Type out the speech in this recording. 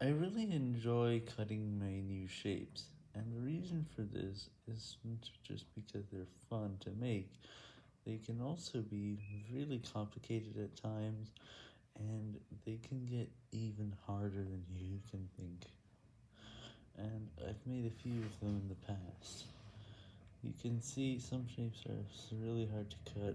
I really enjoy cutting my new shapes, and the reason for this isn't just because they're fun to make, they can also be really complicated at times, and they can get even harder than you can think, and I've made a few of them in the past. You can see some shapes are really hard to cut.